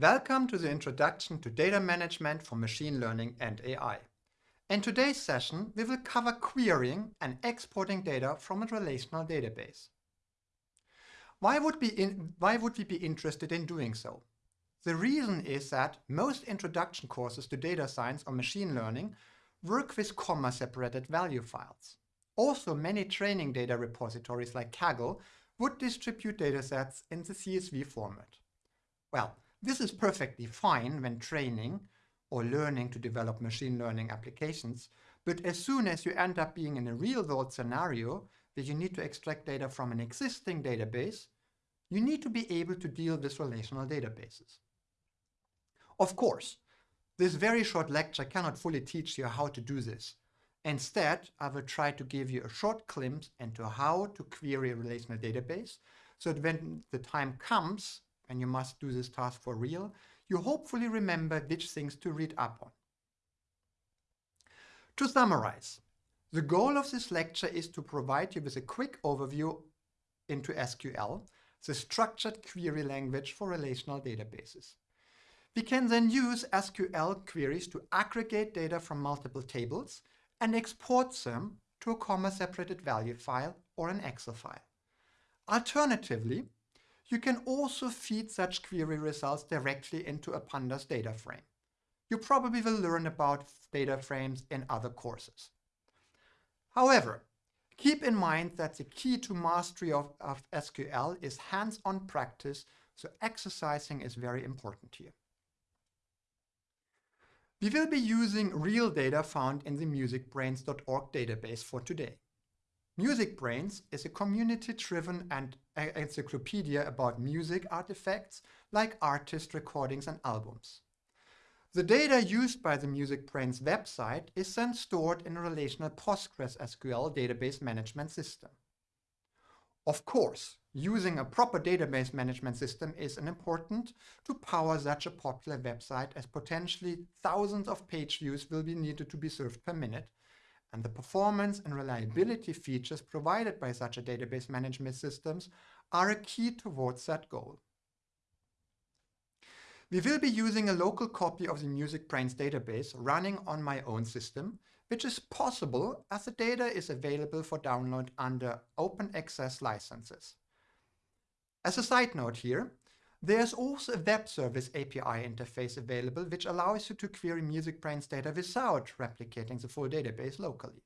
Welcome to the introduction to data management for machine learning and AI. In today's session, we will cover querying and exporting data from a relational database. Why would, in, why would we be interested in doing so? The reason is that most introduction courses to data science or machine learning work with comma-separated value files. Also, many training data repositories like Kaggle would distribute datasets in the CSV format. Well, this is perfectly fine when training or learning to develop machine learning applications, but as soon as you end up being in a real-world scenario where you need to extract data from an existing database, you need to be able to deal with relational databases. Of course, this very short lecture cannot fully teach you how to do this. Instead, I will try to give you a short glimpse into how to query a relational database so that when the time comes and you must do this task for real, you hopefully remember which things to read up on. To summarize, the goal of this lecture is to provide you with a quick overview into SQL, the structured query language for relational databases. We can then use SQL queries to aggregate data from multiple tables and export them to a comma-separated value file or an Excel file. Alternatively, you can also feed such query results directly into a pandas data frame. You probably will learn about data frames in other courses. However, keep in mind that the key to mastery of, of SQL is hands-on practice, so exercising is very important here. We will be using real data found in the musicbrainz.org database for today. MusicBrainz is a community-driven and encyclopedia about music artifacts like artist recordings and albums. The data used by the MusicBrainz website is then stored in a relational PostgreSQL database management system. Of course, using a proper database management system is an important to power such a popular website as potentially thousands of page views will be needed to be served per minute and the performance and reliability features provided by such a database management systems are a key towards that goal. We will be using a local copy of the MusicBrainz database running on my own system, which is possible as the data is available for download under open access licenses. As a side note here, there's also a web service API interface available which allows you to query MusicBrainz data without replicating the full database locally.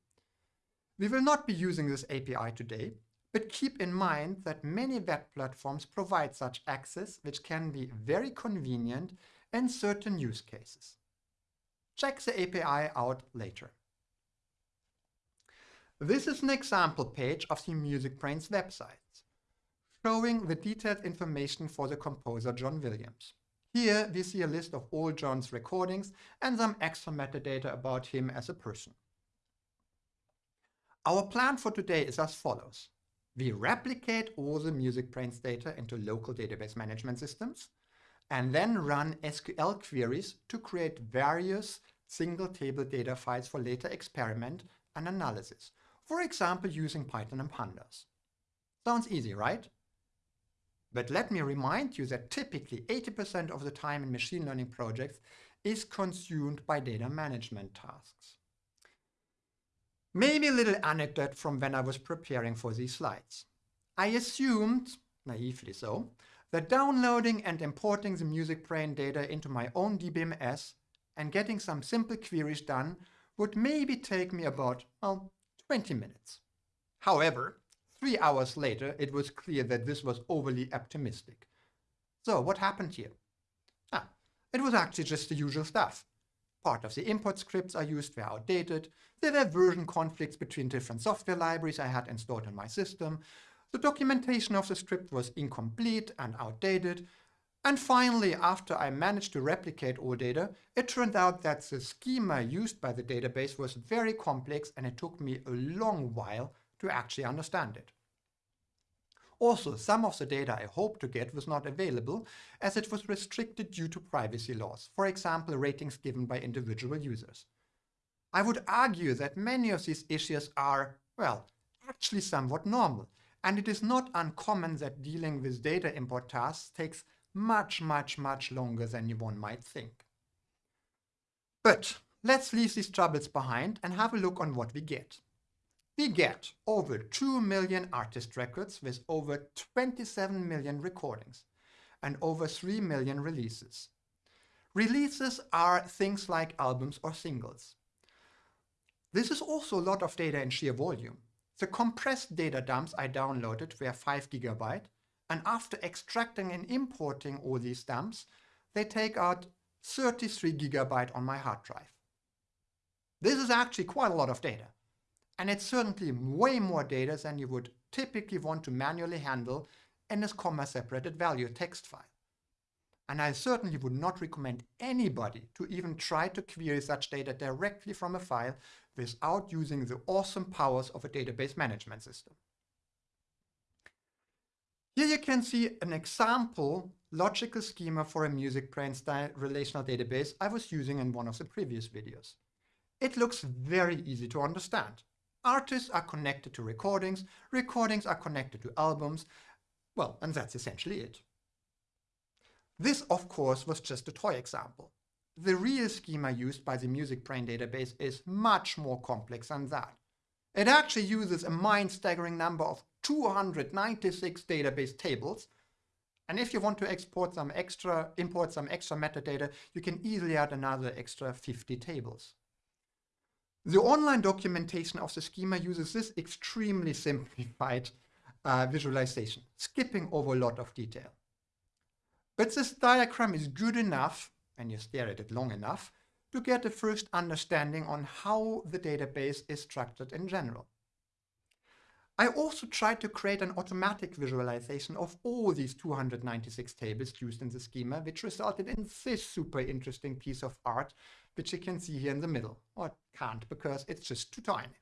We will not be using this API today, but keep in mind that many web platforms provide such access which can be very convenient in certain use cases. Check the API out later. This is an example page of the MusicBrainz website showing the detailed information for the composer John Williams. Here we see a list of all John's recordings and some extra metadata about him as a person. Our plan for today is as follows. We replicate all the MusicBrainz data into local database management systems and then run SQL queries to create various single table data files for later experiment and analysis, for example using Python and Pandas. Sounds easy, right? But let me remind you that typically 80% of the time in machine learning projects is consumed by data management tasks. Maybe a little anecdote from when I was preparing for these slides. I assumed, naively so, that downloading and importing the MusicBrainz data into my own DBMS and getting some simple queries done would maybe take me about, well, 20 minutes. However, Three hours later, it was clear that this was overly optimistic. So what happened here? Ah, it was actually just the usual stuff. Part of the import scripts I used were outdated, there were version conflicts between different software libraries I had installed in my system, the documentation of the script was incomplete and outdated, and finally, after I managed to replicate all data, it turned out that the schema used by the database was very complex and it took me a long while to actually understand it. Also, some of the data I hoped to get was not available as it was restricted due to privacy laws, for example ratings given by individual users. I would argue that many of these issues are, well, actually somewhat normal, and it is not uncommon that dealing with data import tasks takes much, much, much longer than one might think. But let's leave these troubles behind and have a look on what we get. We get over 2 million artist records with over 27 million recordings and over 3 million releases. Releases are things like albums or singles. This is also a lot of data in sheer volume. The compressed data dumps I downloaded were 5 gigabyte, and after extracting and importing all these dumps, they take out 33 gigabyte on my hard drive. This is actually quite a lot of data. And it's certainly way more data than you would typically want to manually handle in a comma-separated value text file. And I certainly would not recommend anybody to even try to query such data directly from a file without using the awesome powers of a database management system. Here you can see an example logical schema for a MusicBrainz relational database I was using in one of the previous videos. It looks very easy to understand. Artists are connected to recordings, recordings are connected to albums, well, and that's essentially it. This, of course, was just a toy example. The real schema used by the MusicBrainz database is much more complex than that. It actually uses a mind-staggering number of 296 database tables. And if you want to export some extra, import some extra metadata, you can easily add another extra 50 tables. The online documentation of the schema uses this extremely simplified uh, visualization, skipping over a lot of detail. But this diagram is good enough and you stare at it long enough to get a first understanding on how the database is structured in general. I also tried to create an automatic visualization of all these 296 tables used in the schema, which resulted in this super interesting piece of art, which you can see here in the middle. Or can't, because it's just too tiny.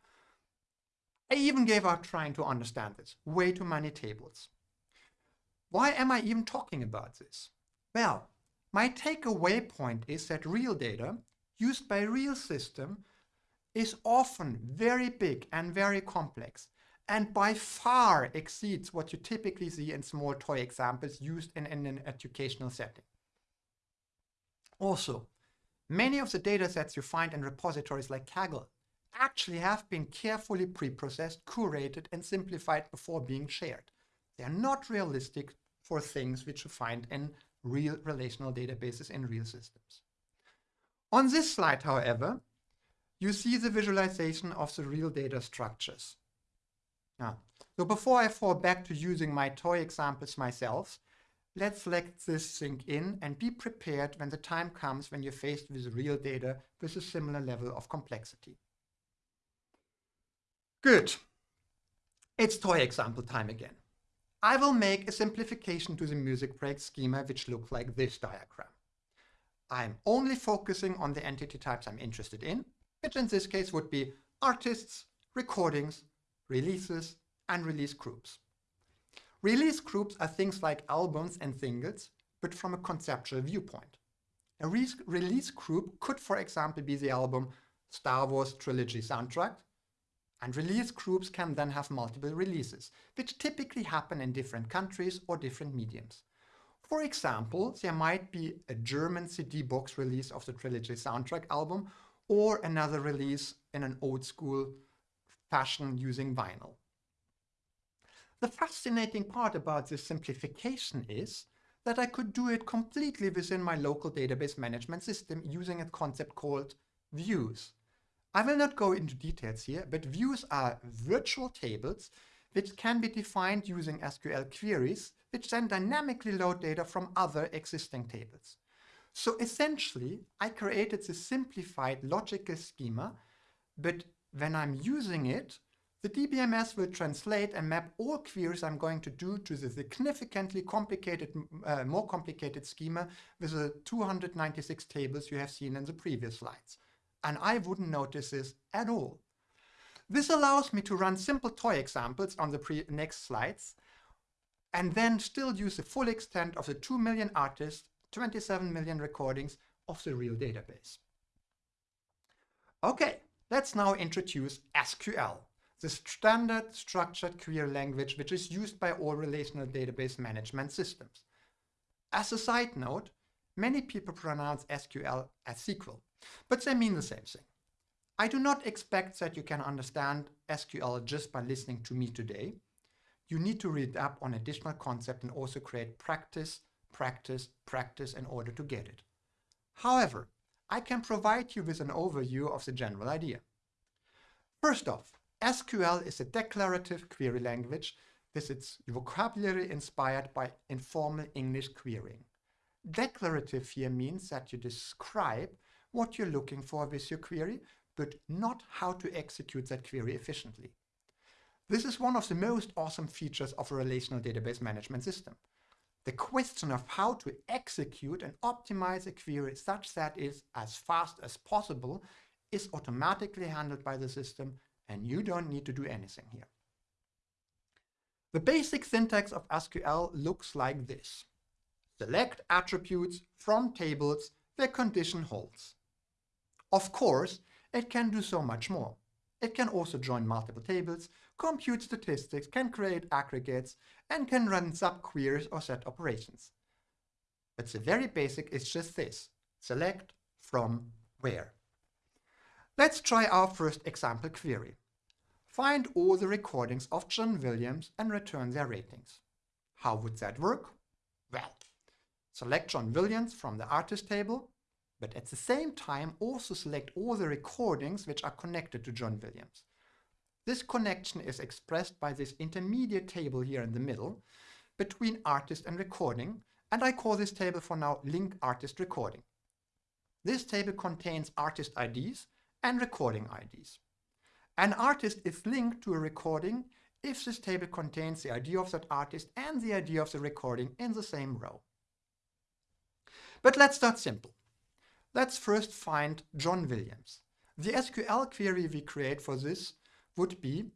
I even gave up trying to understand this. Way too many tables. Why am I even talking about this? Well, my takeaway point is that real data used by real system is often very big and very complex and by far exceeds what you typically see in small toy examples used in, in an educational setting. Also, many of the datasets you find in repositories like Kaggle actually have been carefully pre-processed, curated and simplified before being shared. They are not realistic for things which you find in real relational databases in real systems. On this slide, however, you see the visualization of the real data structures. Now, so before I fall back to using my toy examples myself, let's let this sink in and be prepared when the time comes when you're faced with real data with a similar level of complexity. Good. It's toy example time again. I will make a simplification to the MusicBrainz schema which looks like this diagram. I'm only focusing on the entity types I'm interested in, which in this case would be artists, recordings, releases, and release groups. Release groups are things like albums and singles, but from a conceptual viewpoint. A re release group could, for example, be the album Star Wars Trilogy Soundtrack, and release groups can then have multiple releases, which typically happen in different countries or different mediums. For example, there might be a German CD box release of the Trilogy soundtrack album or another release in an old school fashion using vinyl. The fascinating part about this simplification is that I could do it completely within my local database management system using a concept called views. I will not go into details here, but views are virtual tables which can be defined using SQL queries, which then dynamically load data from other existing tables. So essentially, I created this simplified logical schema, but when I'm using it, the DBMS will translate and map all queries I'm going to do to the significantly complicated, uh, more complicated schema with the 296 tables you have seen in the previous slides and I wouldn't notice this at all. This allows me to run simple toy examples on the next slides and then still use the full extent of the 2 million artists, 27 million recordings of the real database. Okay, let's now introduce SQL, the standard structured query language which is used by all relational database management systems. As a side note, many people pronounce SQL as SQL, but they mean the same thing. I do not expect that you can understand SQL just by listening to me today. You need to read up on additional concepts and also create practice, practice, practice in order to get it. However, I can provide you with an overview of the general idea. First off, SQL is a declarative query language with its vocabulary inspired by informal English querying. Declarative here means that you describe what you're looking for with your query, but not how to execute that query efficiently. This is one of the most awesome features of a relational database management system. The question of how to execute and optimize a query such that it is as fast as possible is automatically handled by the system and you don't need to do anything here. The basic syntax of SQL looks like this. Select attributes from tables where condition holds. Of course, it can do so much more. It can also join multiple tables, compute statistics, can create aggregates, and can run subqueries or set operations. But the very basic is just this. Select from where. Let's try our first example query. Find all the recordings of John Williams and return their ratings. How would that work? Well, select John Williams from the artist table, but at the same time also select all the recordings which are connected to John Williams. This connection is expressed by this intermediate table here in the middle between artist and recording, and I call this table for now link artist recording. This table contains artist IDs and recording IDs. An artist is linked to a recording if this table contains the ID of that artist and the ID of the recording in the same row. But let's start simple. Let's first find John Williams. The SQL query we create for this would be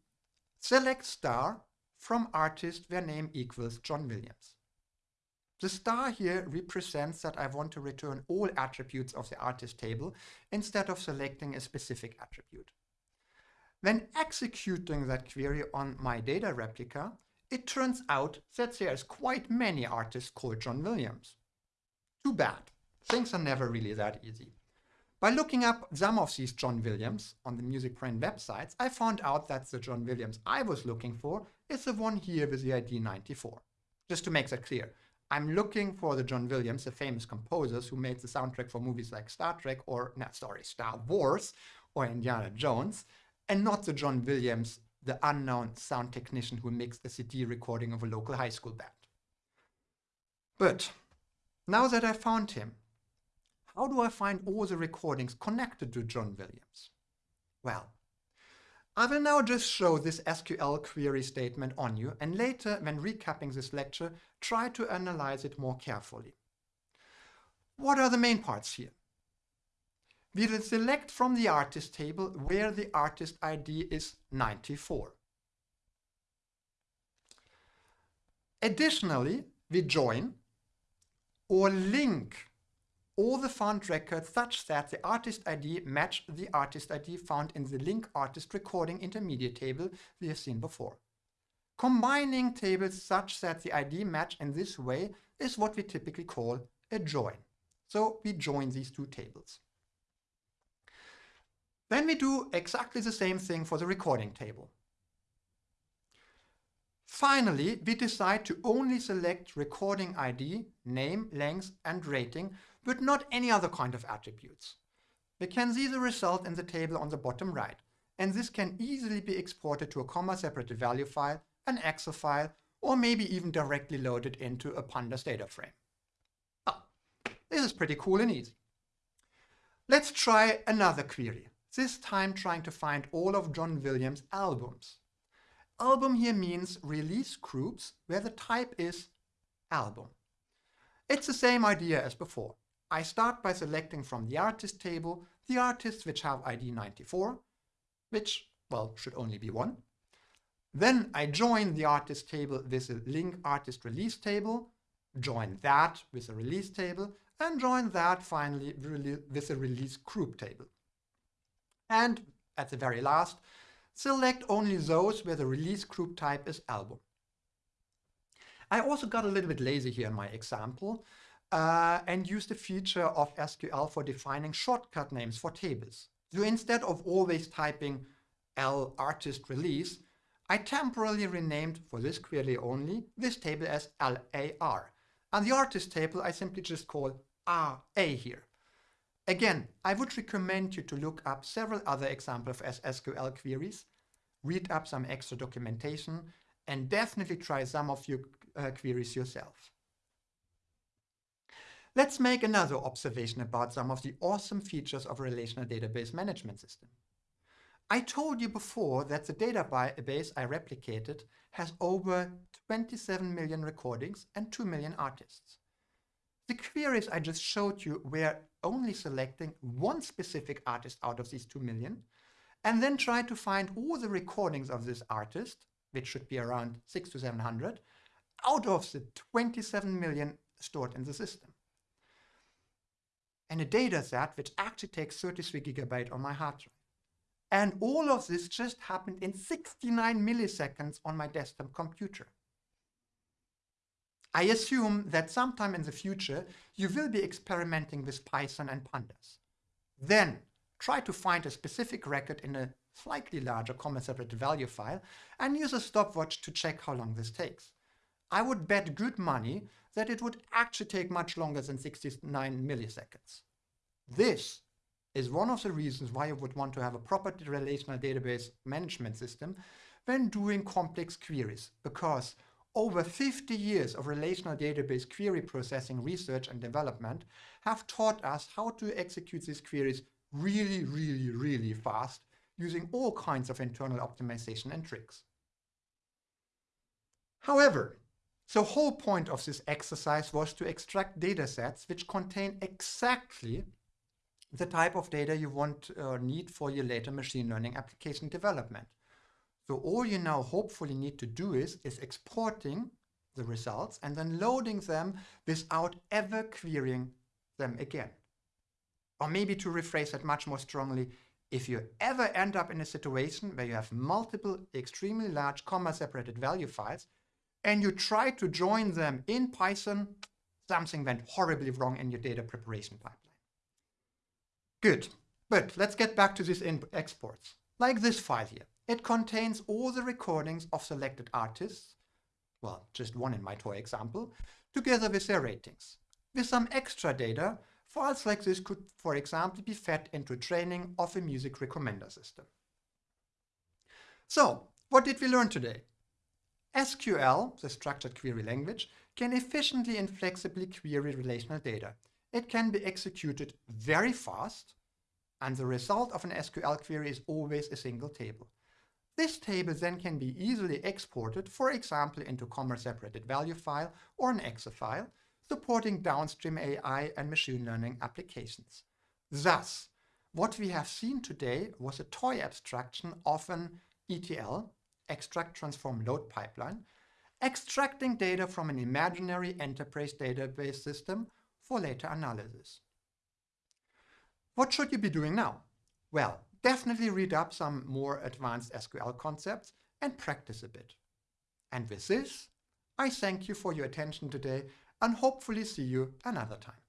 select star from artist where name equals John Williams. The star here represents that I want to return all attributes of the artist table instead of selecting a specific attribute. When executing that query on my data replica, it turns out that there's quite many artists called John Williams. Too bad. Things are never really that easy. By looking up some of these John Williams on the Music MusicBrainz websites, I found out that the John Williams I was looking for is the one here with the ID 94. Just to make that clear, I'm looking for the John Williams, the famous composers who made the soundtrack for movies like Star Trek or, no, sorry, Star Wars or Indiana Jones, and not the John Williams, the unknown sound technician who mixed a CD recording of a local high school band. But now that I found him, how do I find all the recordings connected to John Williams? Well, I will now just show this SQL query statement on you and later, when recapping this lecture, try to analyze it more carefully. What are the main parts here? We will select from the artist table where the artist ID is 94. Additionally, we join or link all the found records such that the artist ID match the artist ID found in the link artist recording intermediate table we have seen before. Combining tables such that the ID match in this way is what we typically call a join. So we join these two tables. Then we do exactly the same thing for the recording table. Finally, we decide to only select recording ID, name, length, and rating but not any other kind of attributes. We can see the result in the table on the bottom right, and this can easily be exported to a comma-separated value file, an Excel file, or maybe even directly loaded into a pandas data frame. Oh, this is pretty cool and easy. Let's try another query, this time trying to find all of John Williams' albums. Album here means release groups where the type is album. It's the same idea as before. I start by selecting from the artist table the artists which have ID 94, which, well, should only be one. Then I join the artist table with a link artist release table, join that with a release table, and join that finally with a release group table. And at the very last, select only those where the release group type is album. I also got a little bit lazy here in my example. Uh, and use the feature of SQL for defining shortcut names for tables. So instead of always typing L artist release, I temporarily renamed for this query only this table as LAR. And the artist table I simply just call RA here. Again, I would recommend you to look up several other examples of SQL queries, read up some extra documentation, and definitely try some of your uh, queries yourself. Let's make another observation about some of the awesome features of a relational database management system. I told you before that the database I replicated has over 27 million recordings and 2 million artists. The queries I just showed you were only selecting one specific artist out of these 2 million, and then try to find all the recordings of this artist, which should be around 6 to 700, out of the 27 million stored in the system. And a data set which actually takes 33 gigabyte on my hard drive. And all of this just happened in 69 milliseconds on my desktop computer. I assume that sometime in the future, you will be experimenting with Python and pandas. Then try to find a specific record in a slightly larger comma-separated value file and use a stopwatch to check how long this takes. I would bet good money that it would actually take much longer than 69 milliseconds. This is one of the reasons why you would want to have a proper relational database management system when doing complex queries, because over 50 years of relational database query processing research and development have taught us how to execute these queries really, really, really fast using all kinds of internal optimization and tricks. However, the whole point of this exercise was to extract datasets which contain exactly the type of data you want or need for your later machine learning application development. So all you now hopefully need to do is, is exporting the results and then loading them without ever querying them again. Or maybe to rephrase that much more strongly, if you ever end up in a situation where you have multiple extremely large comma-separated value files and you try to join them in Python, something went horribly wrong in your data preparation pipeline. Good, but let's get back to these exports. Like this file here. It contains all the recordings of selected artists, well, just one in my toy example, together with their ratings. With some extra data, files like this could, for example, be fed into training of a music recommender system. So, what did we learn today? SQL, the structured query language, can efficiently and flexibly query relational data. It can be executed very fast, and the result of an SQL query is always a single table. This table then can be easily exported, for example, into comma-separated value file or an Excel file, supporting downstream AI and machine learning applications. Thus, what we have seen today was a toy abstraction of an ETL, extract transform load pipeline, extracting data from an imaginary enterprise database system for later analysis. What should you be doing now? Well, definitely read up some more advanced SQL concepts and practice a bit. And with this, I thank you for your attention today and hopefully see you another time.